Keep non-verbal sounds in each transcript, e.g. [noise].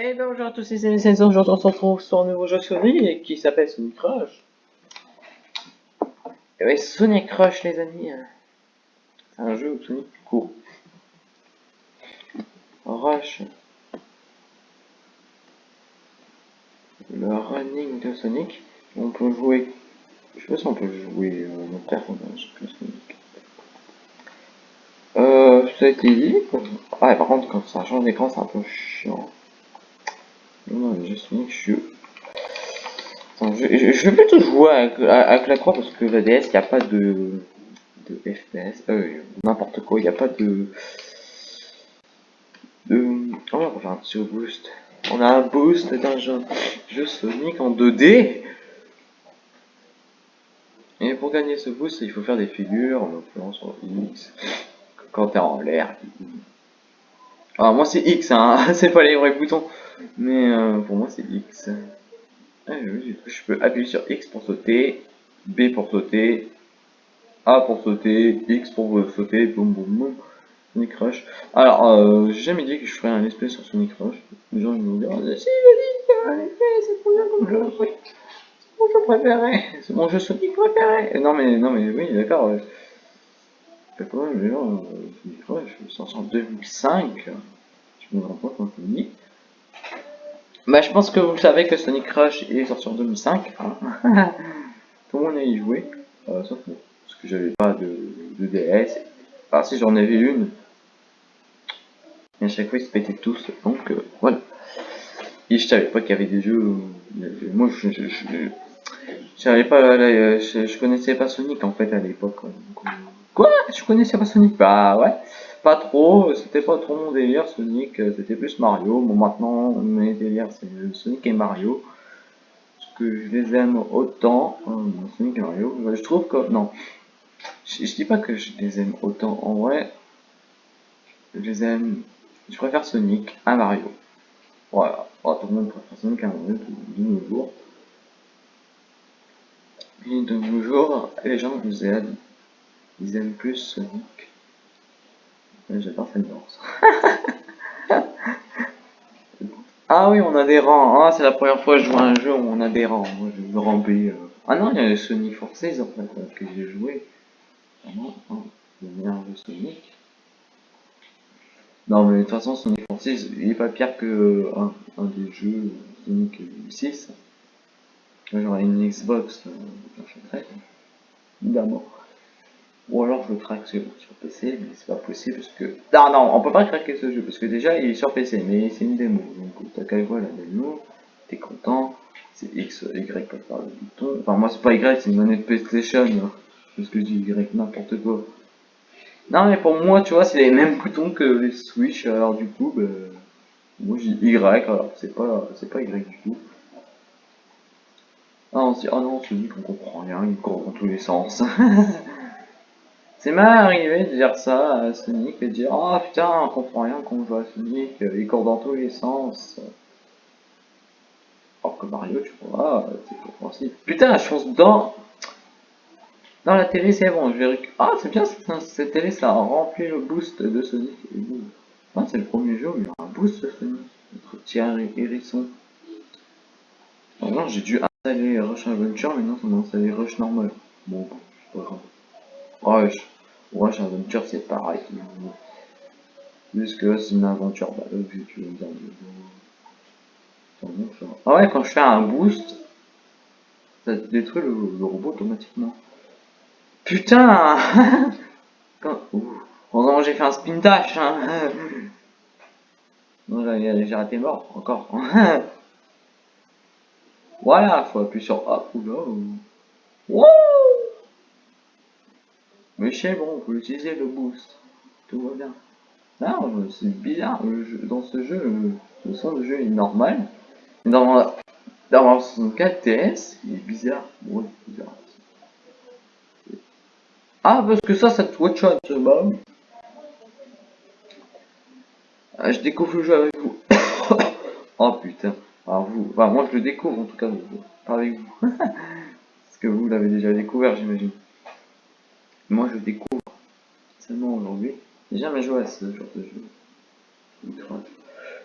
Et bien bonjour à tous les amis, c'est aujourd'hui on se retrouve sur un nouveau jeu Sonic qui s'appelle Sonic Rush. Et oui, Sonic Rush les amis, c'est un jeu où Sonic court. Rush. Le running de Sonic. On peut jouer. Je sais pas si on peut jouer euh, notre personnage que Sonic. Euh, ça dit. Ah, par contre, quand ça change d'écran, c'est un peu chiant. Non, je suis je... vais plutôt jouer avec, la croix parce que la DS, il n'y a pas de, de FPS, euh, n'importe quoi, il n'y a pas de... de... Oh, on un petit boost. On a un boost d'un jeu, jeu Sonic en 2D. Et pour gagner ce boost, il faut faire des figures, en l'occurrence sur X, quand t'es en l'air. Alors moi c'est X, hein, [laughs] c'est pas les vrais boutons. Mais euh, pour moi, c'est X. Ah, je peux appuyer sur X pour sauter, B pour sauter, A pour sauter, X pour sauter, boum boum boum. Sonic Rush. Alors, euh, j'ai jamais dit que je ferais un espèce sur Sonic Rush. Les gens vont dire, si, vas-y, c'est trop bien comme jeu. C'est mon jeu préféré. C'est mon jeu Sonic préféré. Non, mais, non, mais oui, d'accord. Rush, c'est en 2005. Je me rends compte quand je dis. Bah, je pense que vous savez que Sonic Rush est sorti en 2005. Hein. [laughs] Tout le monde a y joué, euh, sauf moi. Parce que j'avais pas de, DS. Ah, si j'en avais une. Et à chaque fois, ils se pétaient tous. Donc, euh, voilà. Et je savais pas qu'il y avait des jeux. Euh, moi, je, je, je, savais pas. je, je, connaissais pas Sonic en fait à l'époque. Quoi? Je connaissais pas Sonic? Bah ouais pas trop, c'était pas trop mon délire Sonic, euh, c'était plus Mario. Bon maintenant mes délires c'est Sonic et Mario. Parce que je les aime autant, hein, Sonic et Mario. Je trouve que non. Je, dis pas que je les aime autant en vrai. Je les aime. Je préfère Sonic à Mario. Voilà. Tout le monde préfère Sonic à Mario de nos jours. Et de nos jours, les gens vous aiment. Ils aiment plus Sonic J'adore cette danse. [laughs] ah oui, on a des rangs. Ah, c'est la première fois que je joue à un jeu où on a des rangs. Moi, je veux ramper. Euh. Ah non, il y a Sonic Forces en fait, euh, que j'ai joué. Ah non, le meilleur jeu Sonic. Non, mais de toute façon, Sonic Forces, il est pas pire que euh, un, un des jeux Sonic 6. J'aurais une Xbox, euh, j'achèterais. Évidemment. Ou alors je craque sur, PC, mais c'est pas possible parce que... Non, non, on peut pas craquer ce jeu parce que déjà il est sur PC, mais c'est une démo. Donc t'as qu'à voir la démo, t'es content, c'est X, Y par le bouton. Enfin moi c'est pas Y, c'est une manette PlayStation. Hein. Parce que je dis Y n'importe quoi. Non mais pour moi tu vois c'est les mêmes boutons que les Switch, alors du coup bah, moi j'ai Y, alors c'est pas c'est pas Y du tout. Ah on se dit, oh non, celui qu'on comprend rien, il court dans tous les sens. [laughs] C'est mal arrivé de dire ça à Sonic et de dire Oh putain, on comprend rien qu'on joue à Sonic, il court dans tous les sens. Alors que Mario, tu vois, c'est compréhensible. Putain, je pense dans. Dans la télé, c'est bon, je vais Ah, c'est bien cette, télé, ça a rempli le boost de Sonic. C'est le premier jeu où il y a un boost de Sonic. Notre petit hérisson. j'ai dû installer Rush Adventure, mais non, ça m'a installé Rush normal. Bon, c'est pas grave. Rush. Rush Adventure, c'est pareil. Juste que c'est une aventure. Bah, là, tu veux dire. Ah ouais, quand je fais un boost, ça détruit le, robot automatiquement. Putain [laughs] quand... Heureusement, j'ai fait un spin dash. Hein. [laughs] Non, j'ai raté mort, encore. [laughs] voilà, faut appuyer sur A. Oula. Wouh mais c'est bon, on peut utiliser le boost. Tout va bien. Non, c'est bizarre. dans ce jeu, le son de jeu est normal. Dans, dans 64 TS, il est bizarre. Ah, parce que ça, ça te watch out, bah ah, je découvre le jeu avec vous. [coughs] oh putain. Alors vous, enfin moi je le découvre en tout cas, avec vous. [laughs] parce que vous l'avez déjà découvert, j'imagine. Moi, je découvre seulement aujourd'hui. J'ai jamais joué à ce genre de jeu.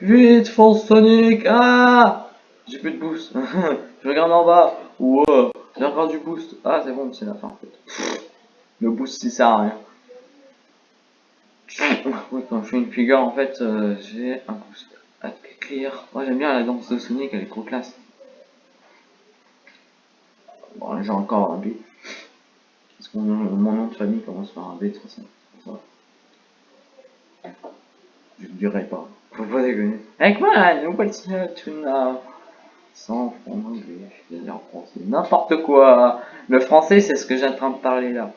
Vite, fonce Sonic Ah J'ai plus de boost. [laughs] je regarde en bas. Wow, j'ai encore du boost. Ah, c'est bon, c'est la fin en fait. Le boost, il sert à rien. [laughs] quand je fais une figure, en fait, euh, j'ai un boost. À clear. Moi, j'aime bien la danse de Sonic, elle est trop classe. Bon, j'ai encore un B. Mon, nom de famille commence par un B, de. Je ne dirai pas. Faut pas déconner. Avec moi, what's tu n'as sans en anglais, je vais dire en français. N'importe quoi. Le français, c'est ce que j'ai en train de parler là.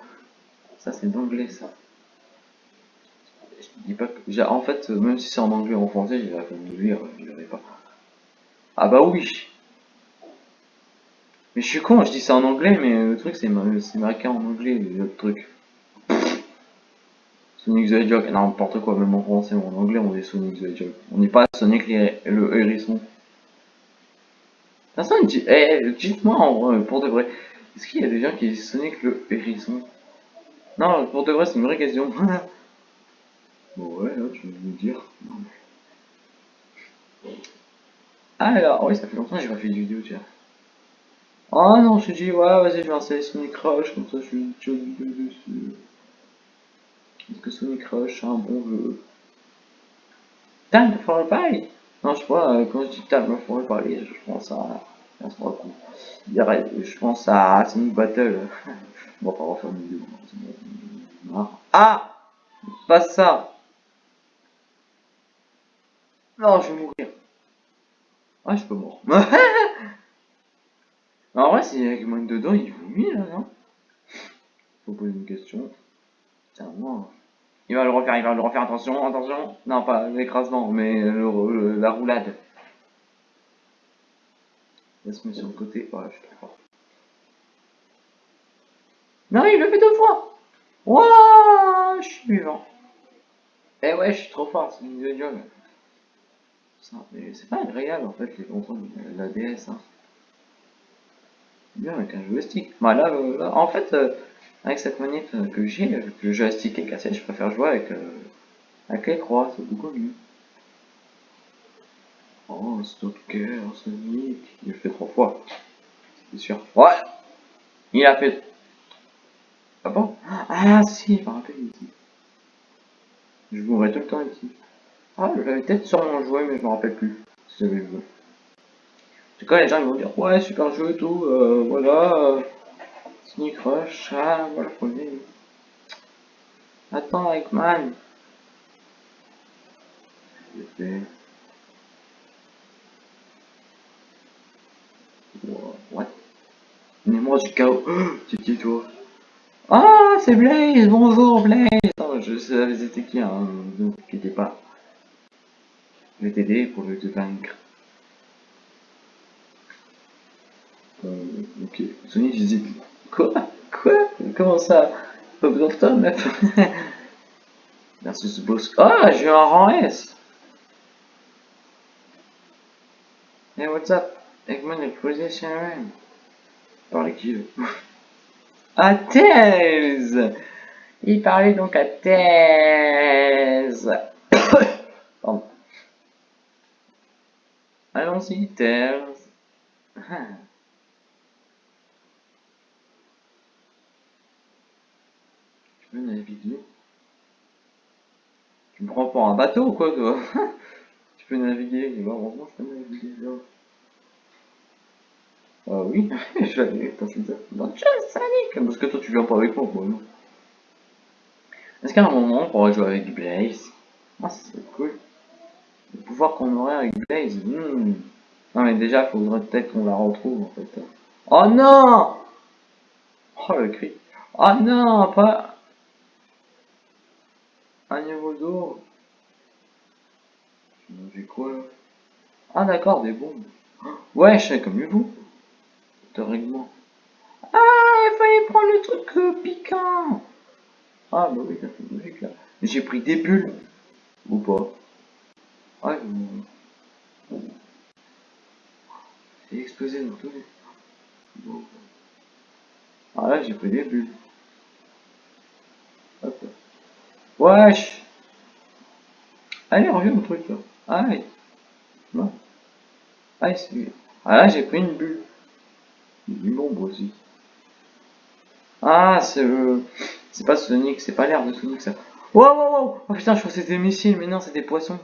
Ça, c'est d'anglais, ça. Je dis pas que. En fait, même si c'est en anglais ou en français, j'ai la peine de lire, je dirais pas. Ah bah oui. Mais je suis con, je dis ça en anglais, mais le truc, c'est marqué en anglais, le truc. Sonic the Hedgehog, n'importe quoi, même en français ou en anglais, on dit Sonic the Hedgehog. On n'est pas Sonic le hérisson. Personne dit, eh, dites-moi en vrai, pour de vrai, est-ce qu'il y a des gens qui disent Sonic le hérisson? Non, pour de vrai, c'est une vraie question. [laughs] bon, ouais, là, tu veux me dire. Alors, oui, ça fait longtemps que j'ai pas fait de vidéo, tiens. Oh non, je te dis, ouais, vas-y, je vais installer Sonic Rush, comme ça je une vidéo dessus. Est-ce que Sonic Rush c'est un bon jeu Time for a Pie Non, je pas, euh, quand je dis Time for a Pie, je pense à... Je pense à Sonic Battle. [laughs] On va pas refaire une vidéo. Ah Pas ça Non, je vais mourir. Ah, je peux mourir. [laughs] en vrai, si avec moins dedans, il vomit là, non? Faut poser une question. Tiens, moi. Il va le refaire, il va le refaire, attention, attention. Non, pas l'écrasement, mais le, la roulade. Laisse-moi sur le côté. Ouais, je suis trop fort. Non, il le fait deux fois. Wouah, je suis vivant. Eh ouais, je suis trop fort, c'est une vidéo mais c'est pas agréable en fait les contrôles de la DS. Hein. Bien avec un joystick. Bah là, euh, là en fait, euh, avec cette manette que j'ai, le joystick est cassé, je préfère jouer avec, euh, avec les croix, c'est beaucoup mieux. Oh, Stalker, Sonic, il le fait trois fois, c'est sûr. Ouais Il a fait... Ah bon? Ah si, je me rappelle ici. Je mourrais tout le temps ici. Ah, j'avais peut-être sûrement joué, mais je me rappelle plus si j'avais joué. Cas, les gens ils vont dire, ouais, super jeu et tout, euh, voilà. Euh, Sneak Rush, ah, voilà, premier. Attends, Eggman. J'ai fait. What Mets-moi du chaos. [gasps] C'est qui toi? Ah, c'est Blaze Bonjour Blaze Attends, je savais c'était qui, hein, ne vous inquiétez pas. Je vais t'aider pour le vaincre. Ok, Sony, je dis Quoi? Quoi? Comment ça? Pas besoin de toi, meuf Versus boss. Ah, j'ai un rang S Hey, what's up? Eggman est position rank. Parle qui [laughs] À thèse Il parlait donc à thèse [coughs] Pardon. Allons-y. Ah. [laughs] Naviguer Tu me prends pour un bateau ou quoi, toi [laughs] Tu peux naviguer, et voir, heureusement, je peux naviguer, là. Ah oui, [laughs] aller, attends, c'est ça. Bonne Parce que toi, tu viens pas avec moi, quoi, non Est-ce qu'à un moment, on pourrait jouer avec Blaze? Ah, c'est cool. Le pouvoir qu'on aurait avec Blaze, hmm. Non, mais déjà, il faudrait peut-être qu'on la retrouve, en fait. Oh non Oh, le cri. Oh non, pas... Un niveau d'eau. J'ai quoi là? Ah d'accord, des bombes. Ouais, je sais comme vous. règlement. Ah, il fallait prendre le truc euh, piquant. Ah bah oui, ça fait logique là. J'ai pris des bulles. Ou pas. Ouais, explosé dans. Ah là, j'ai pris des bulles. Hop. Wesh Allez, reviens au truc là. Allez. Non. Ah, c'est... ah là, j'ai pris une bulle. Une bombe aussi. Ah, c'est le... C'est pas Sonic, c'est pas l'air de Sonic ça. Wow, wow, wow Oh putain, je crois que c'était des missiles, mais non, c'est des poissons.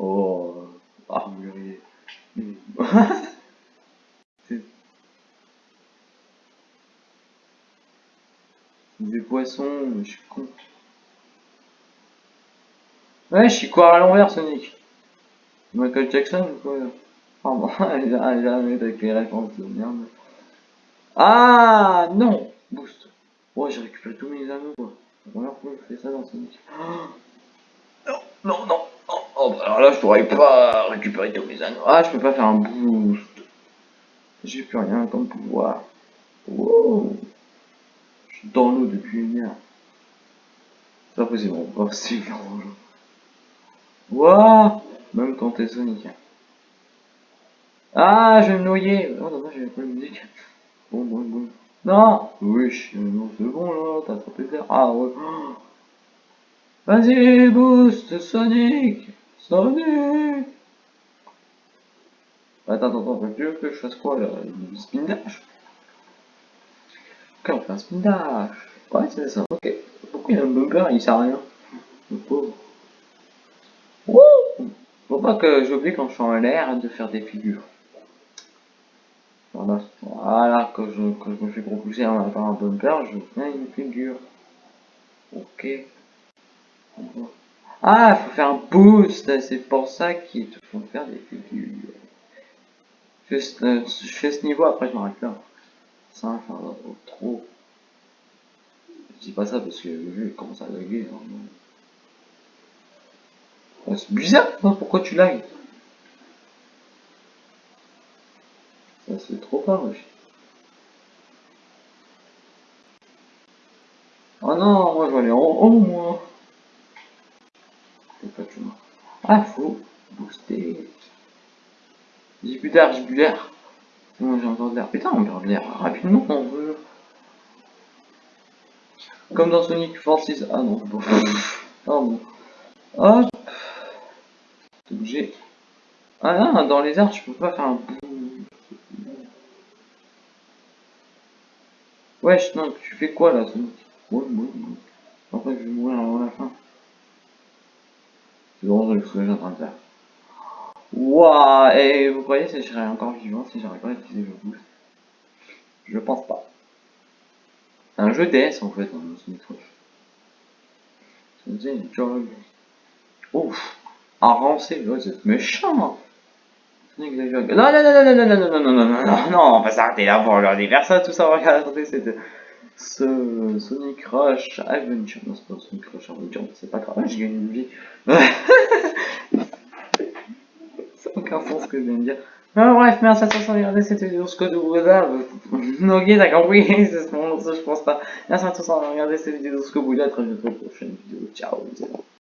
Oh, armurier. c'est des poissons, je suis con. Ouais, je suis quoi à l'envers, Sonic? Michael Jackson ou quoi? Oh bon, [laughs] jamais avec les réponses de. Ah non Boost. Ouais, j'ai récupéré tous mes anneaux, quoi. Dans Sonic. [gasps] non, non, non. Oh, bah alors là, je pourrais pas récupérer tous mes anneaux. Ah, je peux pas faire un boost. J'ai plus rien comme pouvoir. Dans l'eau depuis une heure. C'est pas possible, on va c'est Wouah Même quand t'es Sonic. Ah, je vais me noyer. Oh, non, j'ai pas de musique. Bon, bon, bon. Non Oui, c'est bon là, t'as trop d'air. Ah ouais. Vas-y, boost, Sonic Sonic Attends, attends, attends, tu veux que je fasse quoi là? Une spin dash? Spin dash. Ouais, c'est ça, ok. Pourquoi il a un bumper il sert à rien Le pauvre. Wouh Faut pas que j'oublie quand je suis en l'air de faire des figures. Voilà, voilà que, je, que je fais propulser en par un bumper, je fais une figure. Ok. Ah, faut faire un boost, c'est pour ça qu'ils te font faire des figures. Je fais, euh, fais ce niveau, après je m'arrête là. Ça, enfin, trop. Je dis pas ça parce que vu comment ça laguer. Hein, c'est bizarre, pourquoi tu lagues? Ça se fait trop pas. Oh non, moi je vais aller en haut, moi. Pas chemin. Ah, faut booster. J'ai plus d'air, j'ai plus d'air. Moi j'ai encore de l'air. Putain, on perd de l'air rapidement, on veut. Comme dans Sonic Forces. Ah non, bon. Ah bon. Hop. Obligé. Ah non, dans les airs, je peux pas faire un Wesh, non, tu fais quoi là, Sonic? Ouais, ouais. Après, je vais mourir avant la fin. C'est vraiment ce que j'ai en train de faire. Wouah Et vous croyez que je serais encore vivant si j'arrive pas à utiliser le boost? Je pense pas. C'est un jeu DS en fait, hein, Sonic Rush. C'est une jog. Ouf Avancé, c'est méchant non, non, non, non, non, non, non, non, non, non, non, non, on va s'arrêter là pour leur ça, tout ça, regardez, c'est ce Sonic Rush Adventure, non, c'est pas Sonic Rush Adventure, c'est pas grave, j'ai gagné une vie. n'a aucun sens ce que je viens de dire. Bref, merci à tous d'avoir regardé cette vidéo, ce que vous. Ok, t'as compris, [laughs] c'est ce moment, je pense pas. Merci à tous d'avoir regardé cette vidéo, ce que vous à très bientôt pour une prochaine vidéo. Ciao,